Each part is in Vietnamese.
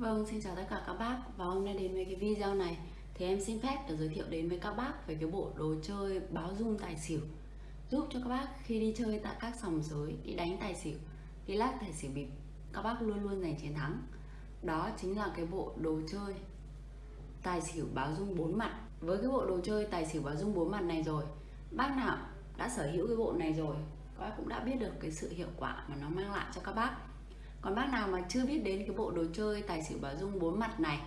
Vâng, xin chào tất cả các bác. Và hôm nay đến với cái video này thì em xin phép được giới thiệu đến với các bác về cái bộ đồ chơi báo dung tài xỉu. Giúp cho các bác khi đi chơi tại các sòng sới, đi đánh tài xỉu, đi lắc tài xỉu bịp các bác luôn luôn giành chiến thắng. Đó chính là cái bộ đồ chơi tài xỉu báo dung bốn mặt. Với cái bộ đồ chơi tài xỉu báo dung bốn mặt này rồi bác nào đã sở hữu cái bộ này rồi các bác cũng đã biết được cái sự hiệu quả mà nó mang lại cho các bác còn bác nào mà chưa biết đến cái bộ đồ chơi tài xỉu bảo dung bốn mặt này,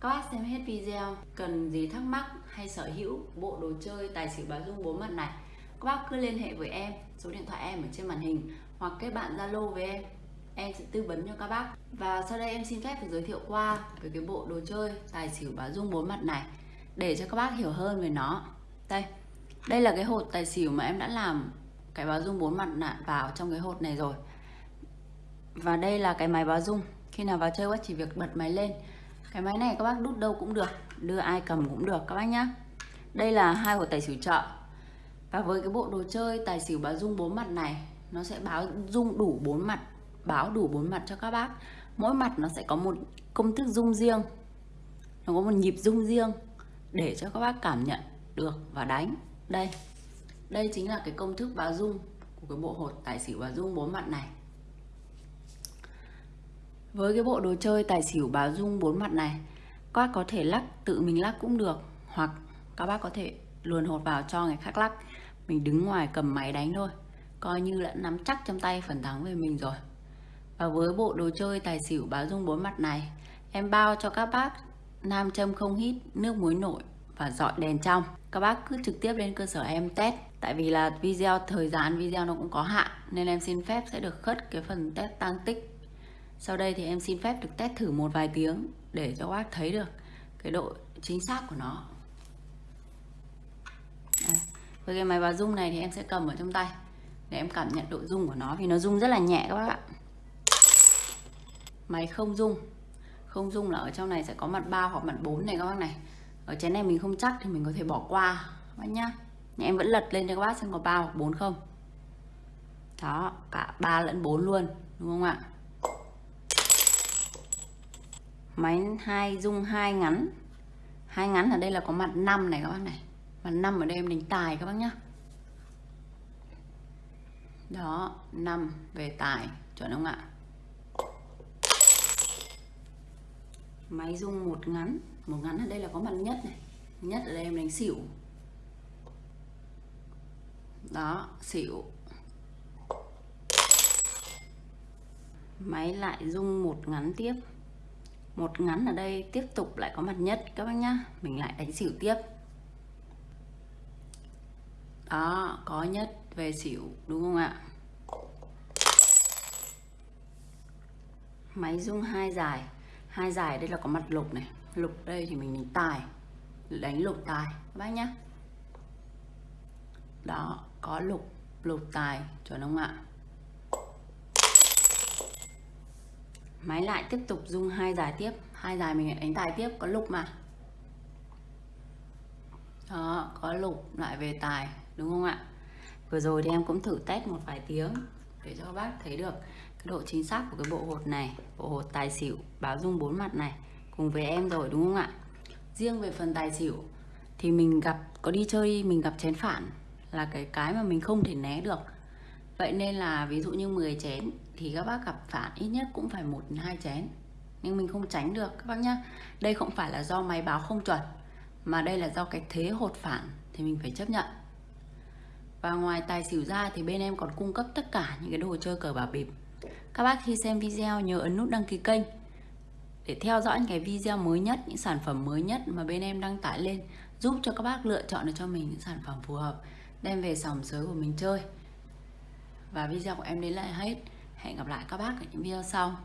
các bác xem hết video, cần gì thắc mắc hay sở hữu bộ đồ chơi tài xỉu bảo dung bốn mặt này, các bác cứ liên hệ với em, số điện thoại em ở trên màn hình, hoặc kết bạn zalo với em. Em sẽ tư vấn cho các bác. Và sau đây em xin phép được giới thiệu qua về cái bộ đồ chơi tài xỉu báo dung bốn mặt này, để cho các bác hiểu hơn về nó. Đây đây là cái hột tài xỉu mà em đã làm cái báo dung bốn mặt vào trong cái hột này rồi và đây là cái máy báo rung khi nào vào chơi quá chỉ việc bật máy lên. Cái máy này các bác đút đâu cũng được, đưa ai cầm cũng được các bác nhá. Đây là hai của tài xỉu chợ và với cái bộ đồ chơi tài xỉu báo rung bốn mặt này, nó sẽ báo rung đủ bốn mặt, báo đủ bốn mặt cho các bác. Mỗi mặt nó sẽ có một công thức rung riêng. Nó có một nhịp rung riêng để cho các bác cảm nhận được và đánh. Đây đây chính là cái công thức báo rung của cái bộ hột tài xỉu báo rung bốn mặt này với cái bộ đồ chơi tài xỉu báo dung bốn mặt này, các bác có thể lắc, tự mình lắc cũng được. Hoặc các bác có thể luồn hột vào cho người khác lắc. Mình đứng ngoài cầm máy đánh thôi. Coi như là nắm chắc trong tay phần thắng về mình rồi. Và với bộ đồ chơi tài xỉu báo dung bốn mặt này, em bao cho các bác nam châm không hít, nước muối nổi và dọi đèn trong. Các bác cứ trực tiếp lên cơ sở em test. Tại vì là video, thời gian video nó cũng có hạn, nên em xin phép sẽ được khất cái phần test tăng tích sau đây thì em xin phép được test thử một vài tiếng để cho bác thấy được cái độ chính xác của nó. Đây. Với cái máy báo rung này thì em sẽ cầm ở trong tay để em cảm nhận độ rung của nó vì nó rung rất là nhẹ các bác ạ. Máy không rung. Không rung là ở trong này sẽ có mặt 3 hoặc mặt 4 này các bác này. Ở chén này mình không chắc thì mình có thể bỏ qua các bác nhá. Nhưng em vẫn lật lên cho các bác xem có 3 hoặc 4 không. Đó, cả 3 lẫn 4 luôn, đúng không ạ? Máy hai, dung hai ngắn. Hai ngắn ở đây là có mặt 5 này các bác này. Mặt 5 ở đây em đánh tài các bác nhá. Đó 5 về tài, chuẩn không ạ? Máy dung một ngắn. Một ngắn ở đây là có mặt nhất này. Nhất ở đây em đánh xỉu. Đó, xỉu. Máy lại dung một ngắn tiếp một ngắn ở đây tiếp tục lại có mặt nhất, các bác nhá. Mình lại đánh xỉu tiếp. Đó, có nhất về xỉu, đúng không ạ? Máy rung hai dài. Hai dài đây là có mặt lục này. Lục đây thì mình đánh tài. Đánh lục tài, các bác nhá. Đó, có lục lục tài, chuẩn không ạ? Máy lại tiếp tục dung hai dài tiếp. Hai dài mình đánh tài tiếp, có lục mà. Đó, có lục, lại về tài, đúng không ạ? Vừa rồi thì em cũng thử test một vài tiếng để cho các bác thấy được cái độ chính xác của cái bộ hột này, bộ hột tài xỉu báo dung bốn mặt này, cùng với em rồi, đúng không ạ? Riêng về phần tài xỉu thì mình gặp, có đi chơi, mình gặp chén phản là cái cái mà mình không thể né được vậy nên là ví dụ như 10 chén thì các bác gặp phản ít nhất cũng phải một hai chén. Nhưng mình không tránh được, các bác nhá. Đây không phải là do máy báo không chuẩn, mà đây là do cái thế hột phản thì mình phải chấp nhận. Và ngoài tài xỉu ra thì bên em còn cung cấp tất cả những cái đồ chơi cờ bạc bịp. Các bác khi xem video nhớ ấn nút đăng ký kênh để theo dõi những cái video mới nhất, những sản phẩm mới nhất mà bên em đăng tải lên, giúp cho các bác lựa chọn được cho mình những sản phẩm phù hợp, đem về sòng sới của mình chơi và video của em đến là hết. Hẹn gặp lại các bác ở những video sau.